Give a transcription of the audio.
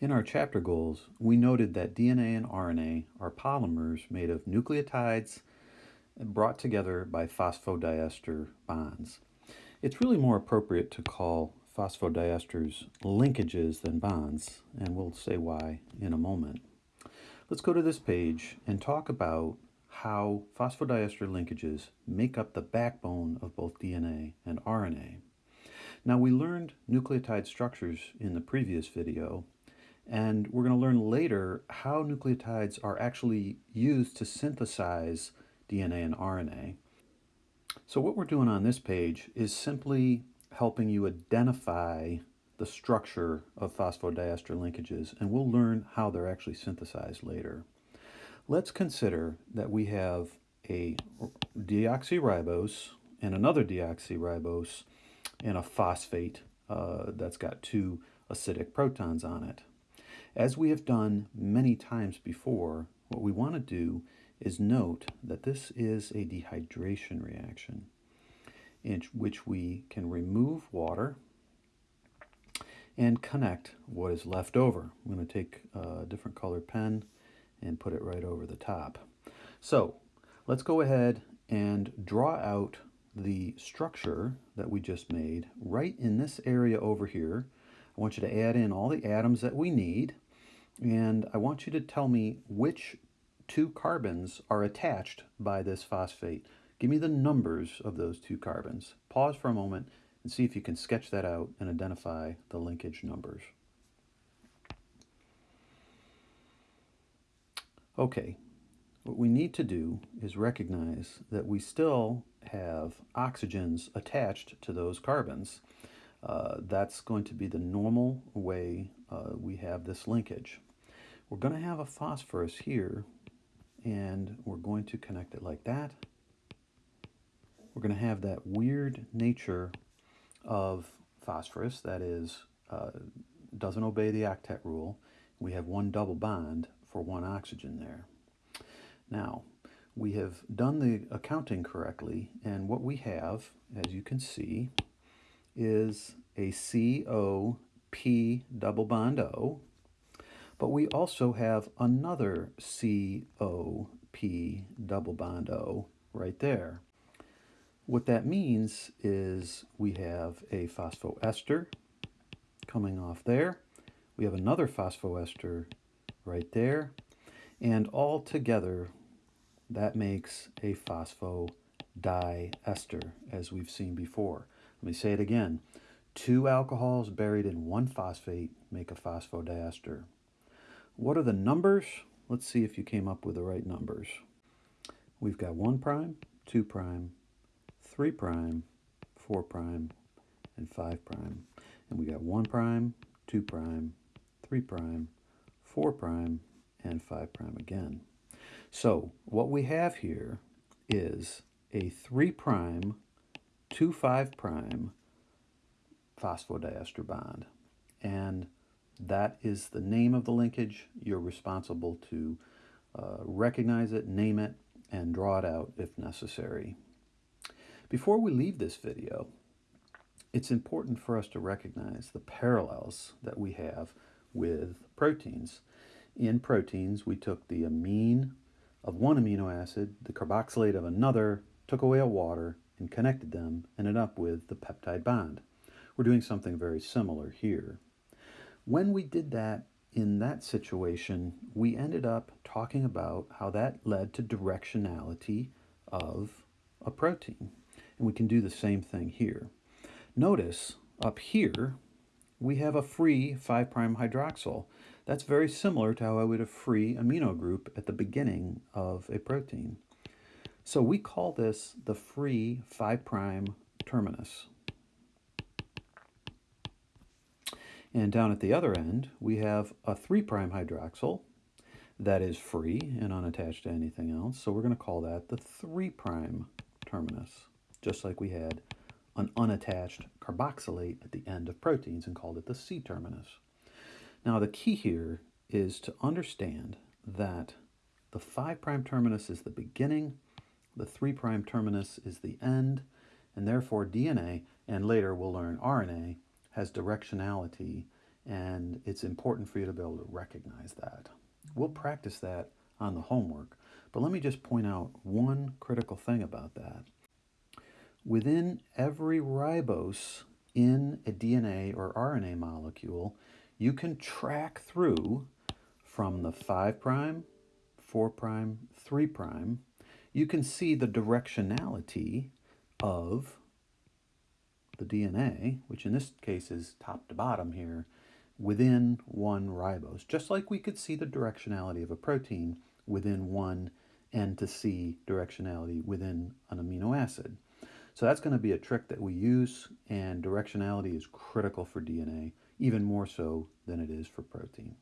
In our chapter goals, we noted that DNA and RNA are polymers made of nucleotides brought together by phosphodiester bonds. It's really more appropriate to call phosphodiester's linkages than bonds, and we'll say why in a moment. Let's go to this page and talk about how phosphodiester linkages make up the backbone of both DNA and RNA. Now we learned nucleotide structures in the previous video and we're going to learn later how nucleotides are actually used to synthesize DNA and RNA. So what we're doing on this page is simply helping you identify the structure of phosphodiester linkages and we'll learn how they're actually synthesized later. Let's consider that we have a deoxyribose and another deoxyribose and a phosphate uh, that's got two acidic protons on it. As we have done many times before, what we want to do is note that this is a dehydration reaction in which we can remove water and connect what is left over. I'm going to take a different colored pen and put it right over the top. So let's go ahead and draw out the structure that we just made right in this area over here. I want you to add in all the atoms that we need and I want you to tell me which two carbons are attached by this phosphate. Give me the numbers of those two carbons. Pause for a moment and see if you can sketch that out and identify the linkage numbers. Okay, what we need to do is recognize that we still have oxygens attached to those carbons. Uh, that's going to be the normal way uh, we have this linkage. We're going to have a phosphorus here, and we're going to connect it like that. We're going to have that weird nature of phosphorus, that is, uh, doesn't obey the octet rule. We have one double bond for one oxygen there. Now, we have done the accounting correctly, and what we have, as you can see, is a COP double bond O, but we also have another COP double bond O right there. What that means is we have a phosphoester coming off there. We have another phosphoester right there. And all together, that makes a phosphodiester, as we've seen before. Let me say it again. Two alcohols buried in one phosphate make a phosphodiester. What are the numbers? Let's see if you came up with the right numbers. We've got 1 prime, 2 prime, 3 prime, 4 prime, and 5 prime. And we got 1 prime, 2 prime, 3 prime, 4 prime, and 5 prime again. So what we have here is a 3 prime, 2 5 prime phosphodiester bond. And that is the name of the linkage. You're responsible to uh, recognize it, name it, and draw it out if necessary. Before we leave this video, it's important for us to recognize the parallels that we have with proteins. In proteins, we took the amine of one amino acid, the carboxylate of another, took away a water, and connected them, ended up with the peptide bond. We're doing something very similar here. When we did that in that situation, we ended up talking about how that led to directionality of a protein. And we can do the same thing here. Notice up here, we have a free 5' hydroxyl. That's very similar to how I would have free amino group at the beginning of a protein. So we call this the free 5' prime terminus. And down at the other end, we have a 3' hydroxyl that is free and unattached to anything else. So we're going to call that the 3' prime terminus, just like we had an unattached carboxylate at the end of proteins and called it the C-terminus. Now the key here is to understand that the 5' terminus is the beginning, the 3' terminus is the end, and therefore DNA, and later we'll learn RNA, has directionality and it's important for you to be able to recognize that. We'll practice that on the homework, but let me just point out one critical thing about that. Within every ribose in a DNA or RNA molecule, you can track through from the 5 prime, 4 prime, 3 prime. You can see the directionality of the DNA, which in this case is top to bottom here, within one ribose, just like we could see the directionality of a protein within one N to C directionality within an amino acid. So that's going to be a trick that we use, and directionality is critical for DNA, even more so than it is for protein.